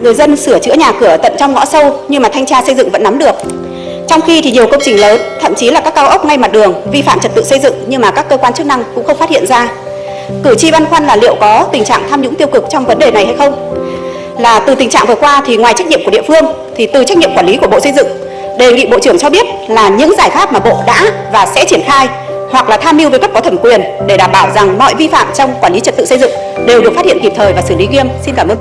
Người dân sửa chữa nhà cửa tận trong ngõ sâu nhưng mà thanh tra xây dựng vẫn nắm được. Trong khi thì nhiều công trình lớn, thậm chí là các cao ốc ngay mặt đường vi phạm trật tự xây dựng nhưng mà các cơ quan chức năng cũng không phát hiện ra. Cử tri băn khoăn là liệu có tình trạng tham nhũng tiêu cực trong vấn đề này hay không? Là từ tình trạng vừa qua thì ngoài trách nhiệm của địa phương thì từ trách nhiệm quản lý của Bộ Xây dựng đề nghị Bộ trưởng cho biết là những giải pháp mà Bộ đã và sẽ triển khai hoặc là tham mưu với cấp có thẩm quyền để đảm bảo rằng mọi vi phạm trong quản lý trật tự xây dựng đều được phát hiện kịp thời và xử lý nghiêm. Xin cảm ơn.